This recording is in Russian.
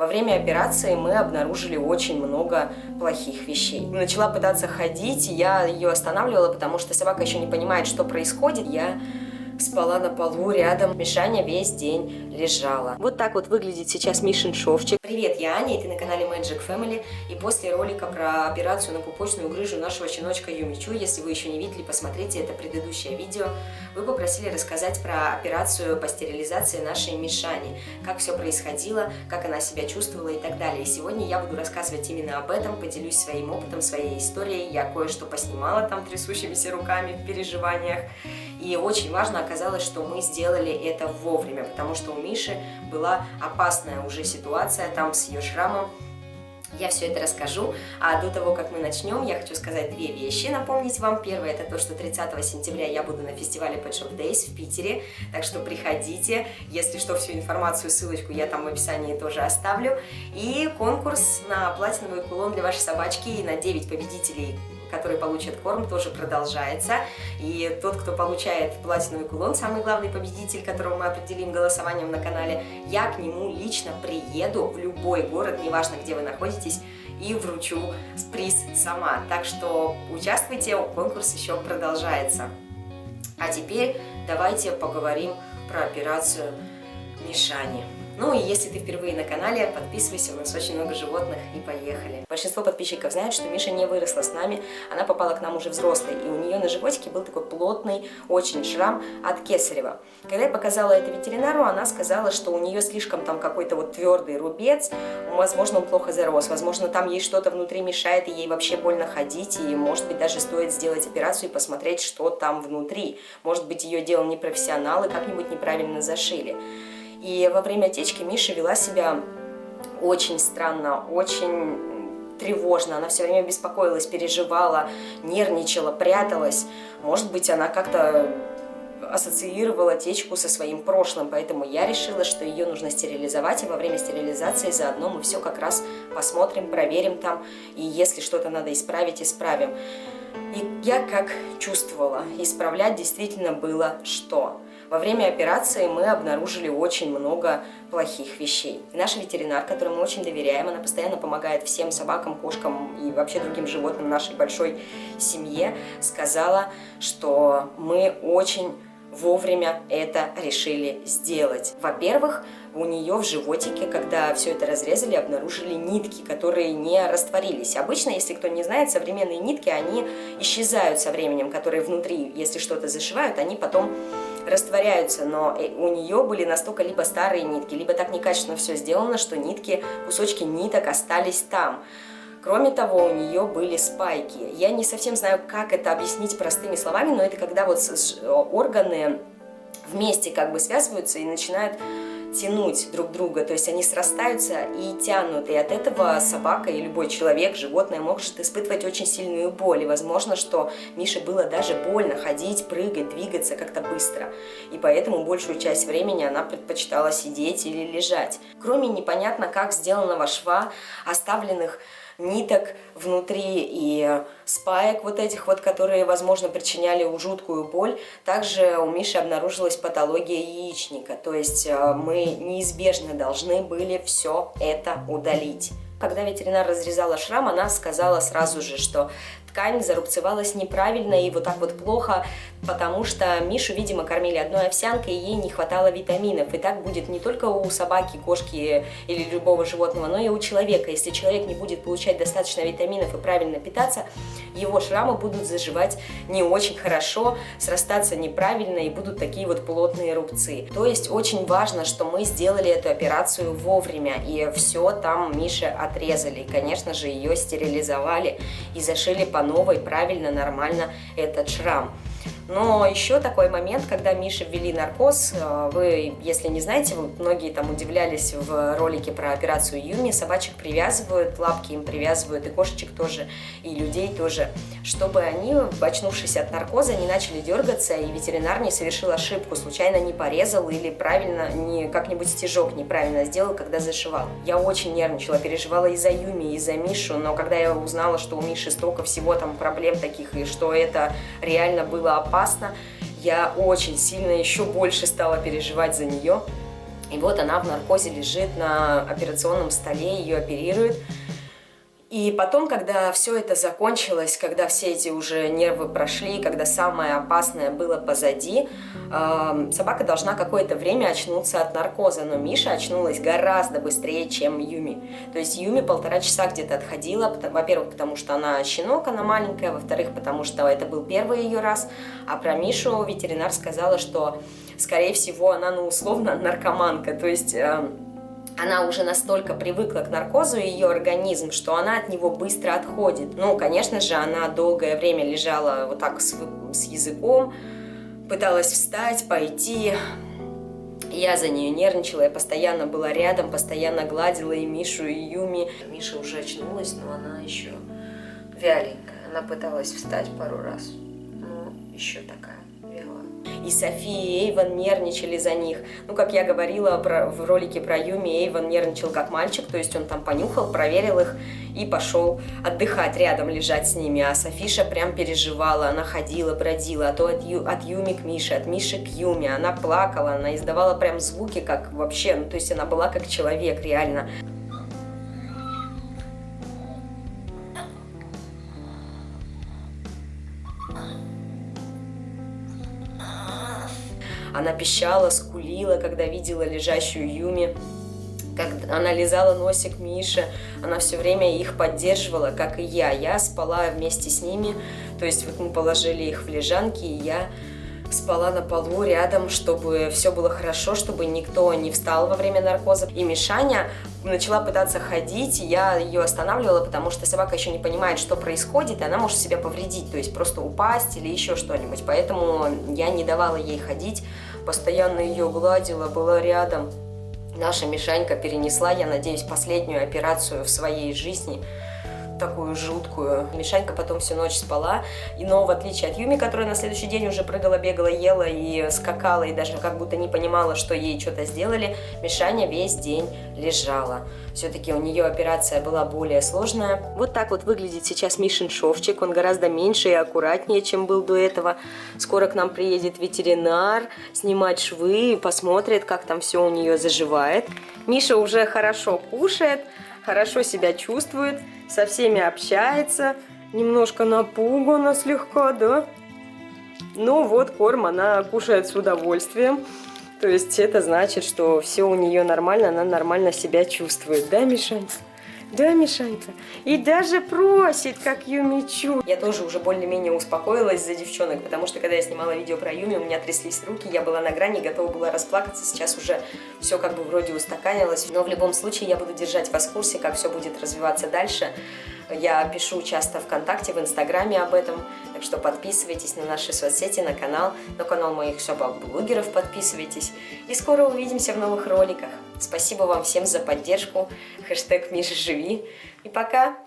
Во время операции мы обнаружили очень много плохих вещей. Начала пытаться ходить, я ее останавливала, потому что собака еще не понимает, что происходит. Я спала на полу рядом. Мишаня весь день лежала. Вот так вот выглядит сейчас Мишин шовчик. Привет, я Аня, и ты на канале Magic Family. И после ролика про операцию на пупочную грыжу нашего щеночка Юмичу, если вы еще не видели, посмотрите это предыдущее видео. Вы попросили рассказать про операцию по стерилизации нашей Мишани. Как все происходило, как она себя чувствовала и так далее. И сегодня я буду рассказывать именно об этом, поделюсь своим опытом, своей историей. Я кое-что поснимала там трясущимися руками в переживаниях. И очень важно оказалось, что мы сделали это вовремя, потому что у Миши была опасная уже ситуация там с ее шрамом. Я все это расскажу, а до того, как мы начнем, я хочу сказать две вещи, напомнить вам. Первое, это то, что 30 сентября я буду на фестивале Pet Shop Days в Питере, так что приходите. Если что, всю информацию, ссылочку я там в описании тоже оставлю. И конкурс на платиновый кулон для вашей собачки на 9 победителей который получит корм, тоже продолжается. И тот, кто получает платиновый кулон, самый главный победитель, которого мы определим голосованием на канале, я к нему лично приеду в любой город, неважно, где вы находитесь, и вручу приз сама. Так что участвуйте, конкурс еще продолжается. А теперь давайте поговорим про операцию Мишани. Ну и если ты впервые на канале, подписывайся, у нас очень много животных и поехали. Большинство подписчиков знают, что Миша не выросла с нами, она попала к нам уже взрослой, и у нее на животике был такой плотный очень шрам от кесарева. Когда я показала это ветеринару, она сказала, что у нее слишком там какой-то вот твердый рубец, возможно он плохо зарос, возможно там ей что-то внутри мешает, и ей вообще больно ходить, и может быть даже стоит сделать операцию и посмотреть, что там внутри. Может быть ее делал не профессионал и как-нибудь неправильно зашили. И во время течки Миша вела себя очень странно, очень тревожно. Она все время беспокоилась, переживала, нервничала, пряталась. Может быть, она как-то ассоциировала течку со своим прошлым, поэтому я решила, что ее нужно стерилизовать, и во время стерилизации заодно мы все как раз посмотрим, проверим там, и если что-то надо исправить, исправим. И я как чувствовала, исправлять действительно было что. Во время операции мы обнаружили очень много плохих вещей. И наша ветеринар, которой мы очень доверяем, она постоянно помогает всем собакам, кошкам и вообще другим животным нашей большой семье, сказала, что мы очень вовремя это решили сделать. Во-первых, у нее в животике, когда все это разрезали, обнаружили нитки, которые не растворились. Обычно, если кто не знает, современные нитки, они исчезают со временем, которые внутри, если что-то зашивают, они потом растворяются, но э, у нее были настолько либо старые нитки, либо так некачественно все сделано, что нитки, кусочки ниток остались там. Кроме того, у нее были спайки. Я не совсем знаю, как это объяснить простыми словами, но это когда вот органы вместе как бы связываются и начинают тянуть друг друга, то есть они срастаются и тянут, и от этого собака и любой человек, животное может испытывать очень сильную боль, и возможно, что Мише было даже больно ходить, прыгать, двигаться как-то быстро, и поэтому большую часть времени она предпочитала сидеть или лежать. Кроме непонятно как сделанного шва, оставленных ниток внутри и спаек вот этих вот, которые, возможно, причиняли жуткую боль. Также у Миши обнаружилась патология яичника, то есть э, мы неизбежно должны были все это удалить. Когда ветеринар разрезала шрам, она сказала сразу же, что ткань зарубцевалась неправильно и вот так вот плохо, потому что Мишу, видимо, кормили одной овсянкой, и ей не хватало витаминов. И так будет не только у собаки, кошки или любого животного, но и у человека. Если человек не будет получать достаточно витаминов и правильно питаться, его шрамы будут заживать не очень хорошо, срастаться неправильно и будут такие вот плотные рубцы. То есть очень важно, что мы сделали эту операцию вовремя и все там Мише отрезали. И, конечно же, ее стерилизовали и зашили по новой, правильно, нормально этот шрам. Но еще такой момент, когда Мише ввели наркоз, э, вы, если не знаете, вы, многие там удивлялись в ролике про операцию Юми, собачек привязывают, лапки им привязывают, и кошечек тоже, и людей тоже, чтобы они, очнувшись от наркоза, не начали дергаться, и ветеринар не совершил ошибку, случайно не порезал или правильно, не как-нибудь стежок неправильно сделал, когда зашивал. Я очень нервничала, переживала и за Юми, и за Мишу, но когда я узнала, что у Миши столько всего там проблем таких, и что это реально было опасно, я очень сильно еще больше стала переживать за нее. И вот она в наркозе лежит на операционном столе, ее оперируют. И потом, когда все это закончилось, когда все эти уже нервы прошли, когда самое опасное было позади, э, собака должна какое-то время очнуться от наркоза. Но Миша очнулась гораздо быстрее, чем Юми. То есть Юми полтора часа где-то отходила, во-первых, потому что она щенок, она маленькая, во-вторых, потому что это был первый ее раз. А про Мишу ветеринар сказала, что, скорее всего, она, ну, условно, наркоманка. То есть... Э, она уже настолько привыкла к наркозу, ее организм, что она от него быстро отходит. Ну, конечно же, она долгое время лежала вот так с, с языком, пыталась встать, пойти. Я за нее нервничала, я постоянно была рядом, постоянно гладила и Мишу, и Юми. Миша уже очнулась, но она еще вяленькая. Она пыталась встать пару раз, но еще такая и София, и Эйвен нервничали за них. Ну, как я говорила про, в ролике про Юми, Эйвен нервничал как мальчик, то есть он там понюхал, проверил их и пошел отдыхать рядом, лежать с ними. А Софиша прям переживала, она ходила, бродила, а то от, Ю, от Юми к Мише, от Миши к Юме. Она плакала, она издавала прям звуки, как вообще, ну, то есть она была как человек, реально. Она пищала, скулила, когда видела лежащую Юми. Как она лизала носик Миши, она все время их поддерживала, как и я. Я спала вместе с ними, то есть вот мы положили их в лежанки, и я спала на полу рядом, чтобы все было хорошо, чтобы никто не встал во время наркоза. И Мишаня начала пытаться ходить, и я ее останавливала, потому что собака еще не понимает, что происходит, и она может себя повредить, то есть просто упасть или еще что-нибудь. Поэтому я не давала ей ходить, постоянно ее гладила, была рядом. Наша Мишанька перенесла, я надеюсь, последнюю операцию в своей жизни – такую жуткую. Мишанька потом всю ночь спала, и, но в отличие от Юми, которая на следующий день уже прыгала, бегала, ела и скакала, и даже как будто не понимала, что ей что-то сделали, Мишаня весь день лежала. Все-таки у нее операция была более сложная. Вот так вот выглядит сейчас Мишин шовчик. Он гораздо меньше и аккуратнее, чем был до этого. Скоро к нам приедет ветеринар снимать швы, посмотрит, как там все у нее заживает. Миша уже хорошо кушает хорошо себя чувствует, со всеми общается, немножко напугана слегка, да? Ну вот, корм она кушает с удовольствием. То есть это значит, что все у нее нормально, она нормально себя чувствует, да, Мишань? Да, Мишанька? И даже просит, как Юмичу. Я тоже уже более-менее успокоилась за девчонок, потому что когда я снимала видео про Юми, у меня тряслись руки, я была на грани, готова была расплакаться. Сейчас уже все как бы вроде устаканилось. Но в любом случае я буду держать вас в курсе, как все будет развиваться дальше. Я пишу часто ВКонтакте, в Инстаграме об этом, так что подписывайтесь на наши соцсети, на канал, на канал моих собак-блогеров подписывайтесь. И скоро увидимся в новых роликах. Спасибо вам всем за поддержку. Хэштег Миша живи. И пока!